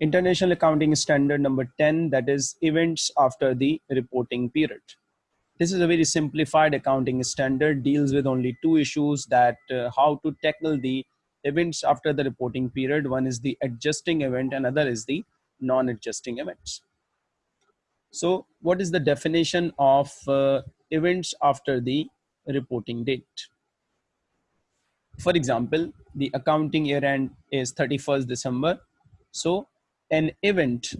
International Accounting Standard number 10, that is events after the reporting period. This is a very simplified accounting standard, deals with only two issues that uh, how to tackle the events after the reporting period. One is the adjusting event, another is the non-adjusting events. So what is the definition of uh, events after the reporting date? For example, the accounting year end is 31st December. So an event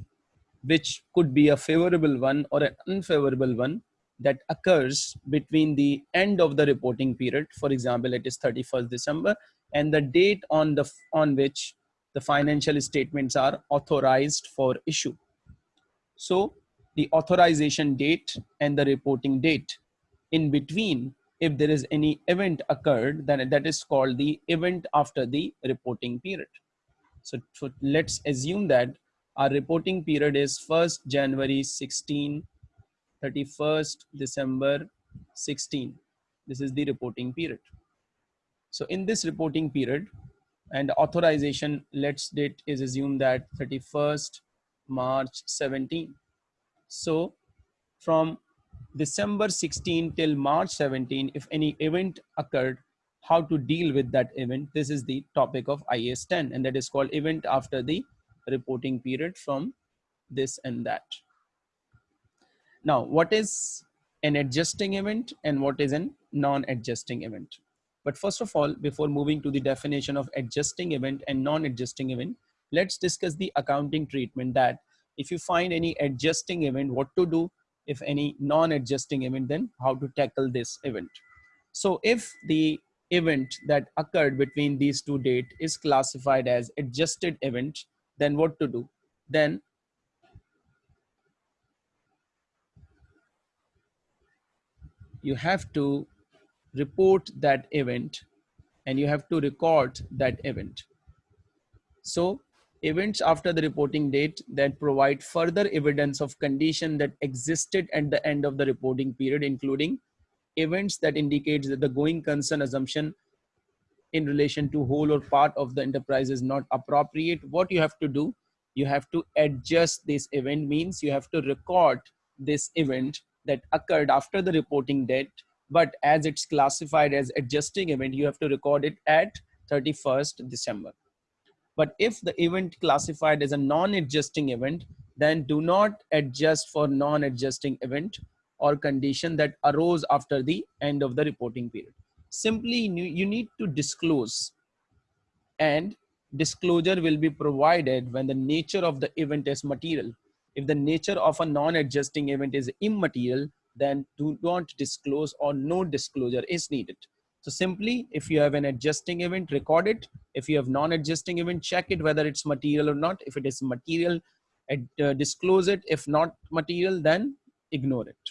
which could be a favorable one or an unfavorable one that occurs between the end of the reporting period for example it is 31st december and the date on the on which the financial statements are authorized for issue. So the authorization date and the reporting date. In between if there is any event occurred then that is called the event after the reporting period so, so let's assume that our reporting period is 1st January 16 31st December 16. This is the reporting period. So in this reporting period and authorization let's date is assumed that 31st March 17. So from December 16 till March 17, if any event occurred, how to deal with that event. This is the topic of IAS 10 and that is called event after the reporting period from this and that. Now, what is an adjusting event and what is a non-adjusting event? But first of all, before moving to the definition of adjusting event and non-adjusting event, let's discuss the accounting treatment that if you find any adjusting event, what to do, if any non-adjusting event, then how to tackle this event. So if the event that occurred between these two dates is classified as adjusted event, then what to do? Then you have to report that event and you have to record that event. So events after the reporting date that provide further evidence of condition that existed at the end of the reporting period, including events that indicates that the going concern assumption in relation to whole or part of the enterprise is not appropriate. What you have to do, you have to adjust this event means you have to record this event that occurred after the reporting date, but as it's classified as adjusting event, you have to record it at 31st December. But if the event classified as a non-adjusting event, then do not adjust for non-adjusting event or condition that arose after the end of the reporting period. Simply, you need to disclose and disclosure will be provided when the nature of the event is material if the nature of a non-adjusting event is immaterial, then do not disclose or no disclosure is needed. So simply, if you have an adjusting event, record it. If you have non-adjusting event, check it whether it's material or not. If it is material, uh, disclose it. If not material, then ignore it.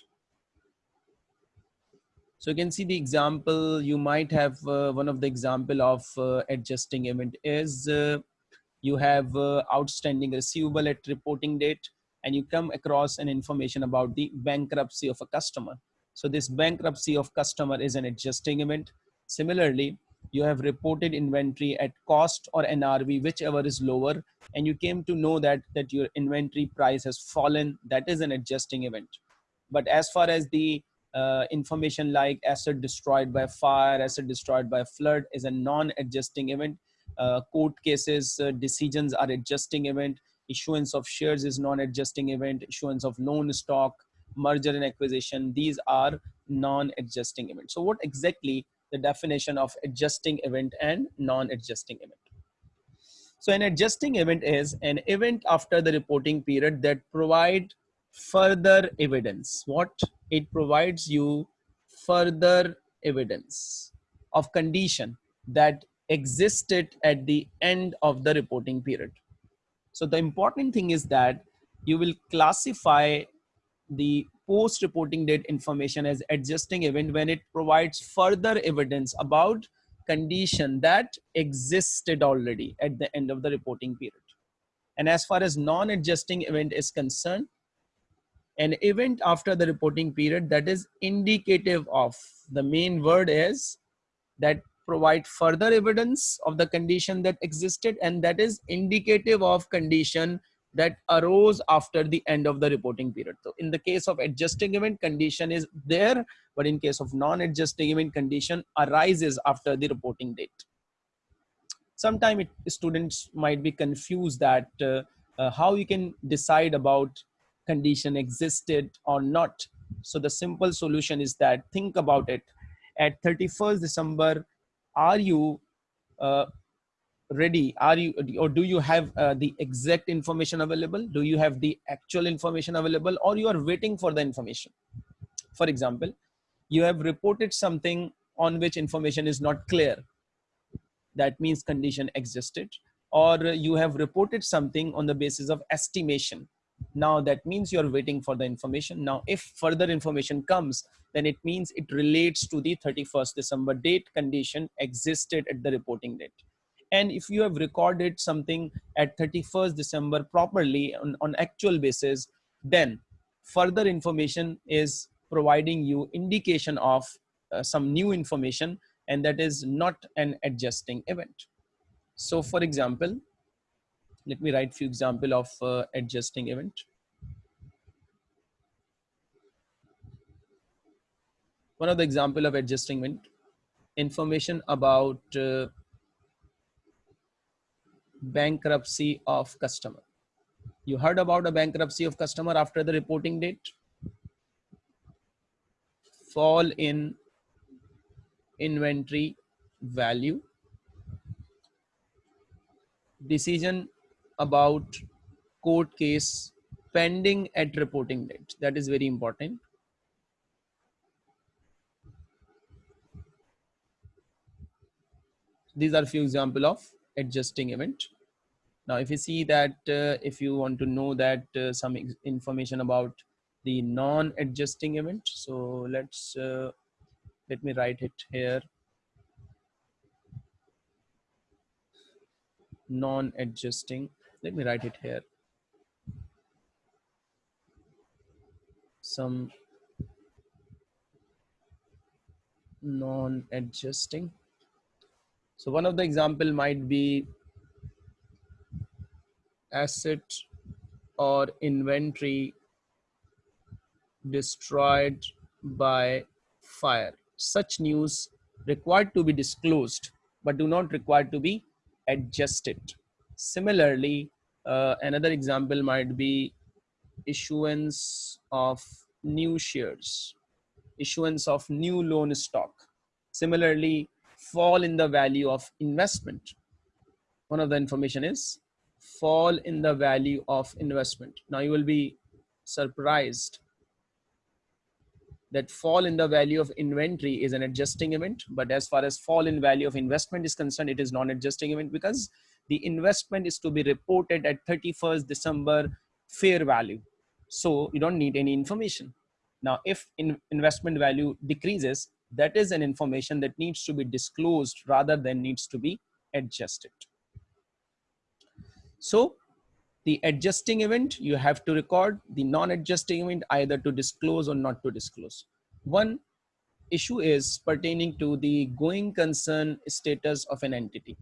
So you can see the example, you might have uh, one of the example of uh, adjusting event is uh, you have uh, outstanding receivable at reporting date and you come across an information about the bankruptcy of a customer. So this bankruptcy of customer is an adjusting event. Similarly, you have reported inventory at cost or NRV, whichever is lower, and you came to know that, that your inventory price has fallen. That is an adjusting event. But as far as the uh, information like asset destroyed by fire, asset destroyed by flood is a non-adjusting event. Uh, court cases, uh, decisions are adjusting event issuance of shares is non-adjusting event, issuance of loan stock, merger and acquisition, these are non-adjusting events. So what exactly the definition of adjusting event and non-adjusting event? So an adjusting event is an event after the reporting period that provide further evidence. What it provides you further evidence of condition that existed at the end of the reporting period. So the important thing is that you will classify the post reporting date information as adjusting event when it provides further evidence about condition that existed already at the end of the reporting period. And as far as non-adjusting event is concerned, an event after the reporting period that is indicative of the main word is that provide further evidence of the condition that existed and that is indicative of condition that arose after the end of the reporting period. So in the case of adjusting event condition is there, but in case of non-adjusting event condition arises after the reporting date. Sometimes students might be confused that uh, uh, how you can decide about condition existed or not. So the simple solution is that think about it. At 31st December, are you uh, ready? Are you or do you have uh, the exact information available? Do you have the actual information available or you are waiting for the information? For example you have reported something on which information is not clear. That means condition existed. Or you have reported something on the basis of estimation now that means you're waiting for the information. Now if further information comes then it means it relates to the 31st december date condition existed at the reporting date. And if you have recorded something at 31st december properly on, on actual basis then further information is providing you indication of uh, some new information and that is not an adjusting event. So for example let me write few example of uh, adjusting event one of the example of adjusting event information about uh, bankruptcy of customer. You heard about a bankruptcy of customer after the reporting date? Fall in inventory value. Decision about court case pending at reporting date. That is very important. These are few example of adjusting event. Now, if you see that, uh, if you want to know that uh, some information about the non-adjusting event, so let's, uh, let me write it here. Non-adjusting, let me write it here. Some non-adjusting so one of the example might be asset or inventory destroyed by fire. Such news required to be disclosed, but do not require to be adjusted. Similarly, uh, another example might be issuance of new shares, issuance of new loan stock. Similarly, fall in the value of investment. One of the information is fall in the value of investment. Now you will be surprised that fall in the value of inventory is an adjusting event. But as far as fall in value of investment is concerned, it is non-adjusting event because the investment is to be reported at 31st December fair value. So you don't need any information. Now, if in investment value decreases, that is an information that needs to be disclosed rather than needs to be adjusted. So the adjusting event, you have to record the non-adjusting event either to disclose or not to disclose. One issue is pertaining to the going concern status of an entity.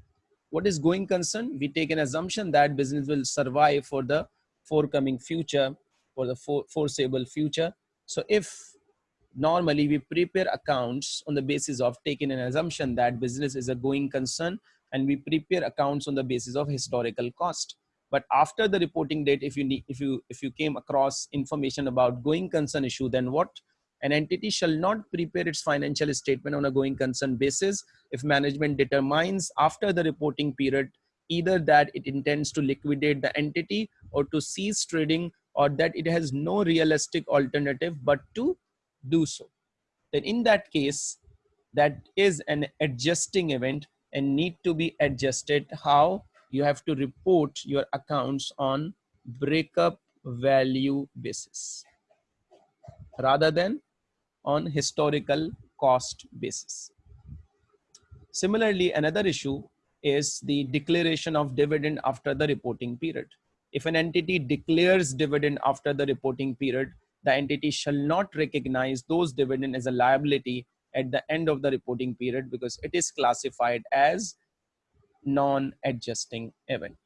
What is going concern? We take an assumption that business will survive for the forthcoming future, for the foreseeable future. So if normally we prepare accounts on the basis of taking an assumption that business is a going concern and we prepare accounts on the basis of historical cost but after the reporting date if you need if you if you came across information about going concern issue then what an entity shall not prepare its financial statement on a going concern basis if management determines after the reporting period either that it intends to liquidate the entity or to cease trading or that it has no realistic alternative but to do so. Then in that case, that is an adjusting event and need to be adjusted how you have to report your accounts on breakup value basis rather than on historical cost basis. Similarly, another issue is the declaration of dividend after the reporting period. If an entity declares dividend after the reporting period, the entity shall not recognize those dividend as a liability at the end of the reporting period because it is classified as non-adjusting event.